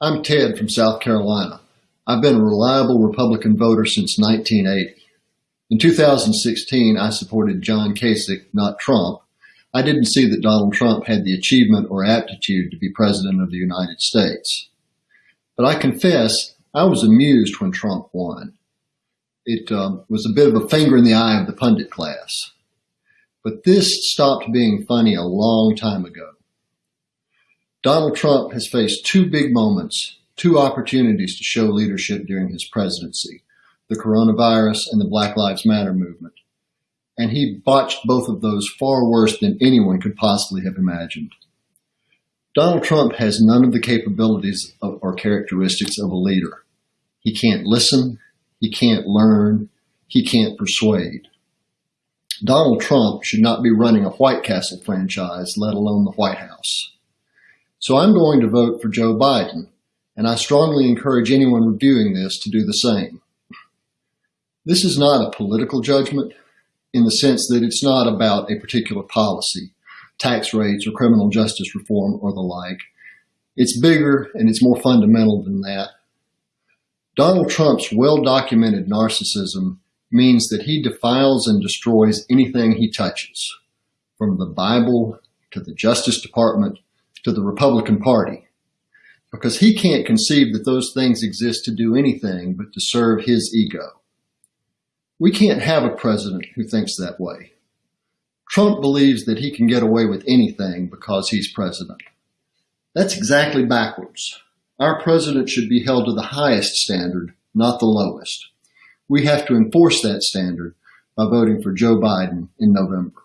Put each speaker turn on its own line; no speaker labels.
I'm Ted from South Carolina. I've been a reliable Republican voter since 1980. In 2016, I supported John Kasich, not Trump. I didn't see that Donald Trump had the achievement or aptitude to be President of the United States. But I confess, I was amused when Trump won. It um, was a bit of a finger in the eye of the pundit class. But this stopped being funny a long time ago. Donald Trump has faced two big moments, two opportunities to show leadership during his presidency, the coronavirus and the Black Lives Matter movement. And he botched both of those far worse than anyone could possibly have imagined. Donald Trump has none of the capabilities of, or characteristics of a leader. He can't listen, he can't learn, he can't persuade. Donald Trump should not be running a White Castle franchise, let alone the White House. So I'm going to vote for Joe Biden, and I strongly encourage anyone reviewing this to do the same. This is not a political judgment in the sense that it's not about a particular policy, tax rates or criminal justice reform or the like. It's bigger and it's more fundamental than that. Donald Trump's well-documented narcissism means that he defiles and destroys anything he touches, from the Bible to the Justice Department to the Republican Party because he can't conceive that those things exist to do anything but to serve his ego. We can't have a president who thinks that way. Trump believes that he can get away with anything because he's president. That's exactly backwards. Our president should be held to the highest standard, not the lowest. We have to enforce that standard by voting for Joe Biden in November.